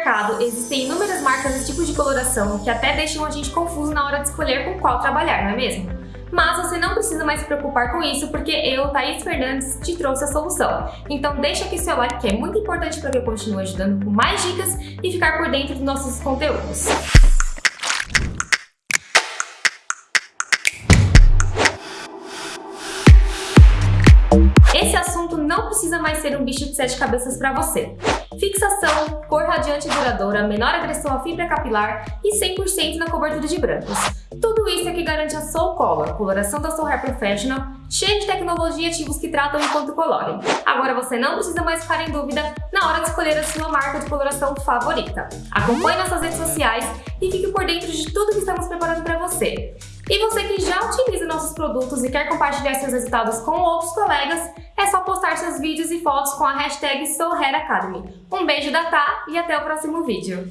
mercado, existem inúmeras marcas e tipos de coloração que até deixam a gente confuso na hora de escolher com qual trabalhar, não é mesmo? Mas você não precisa mais se preocupar com isso porque eu, Thaís Fernandes, te trouxe a solução. Então deixa aqui seu like que é muito importante para que eu continue ajudando com mais dicas e ficar por dentro dos nossos conteúdos. Não precisa mais ser um bicho de sete cabeças para você. Fixação, cor radiante e duradoura, menor agressão à fibra capilar e 100% na cobertura de brancos. Tudo isso é que garante a Soul Color, coloração da Soul Hair Professional, cheia de tecnologia e ativos que tratam enquanto colorem. Agora você não precisa mais ficar em dúvida na hora de escolher a sua marca de coloração favorita. Acompanhe nossas redes sociais e fique por dentro de tudo que estamos preparando para você. E você que já produtos e quer compartilhar seus resultados com outros colegas, é só postar seus vídeos e fotos com a hashtag SouHairAcademy. Um beijo da Tá e até o próximo vídeo!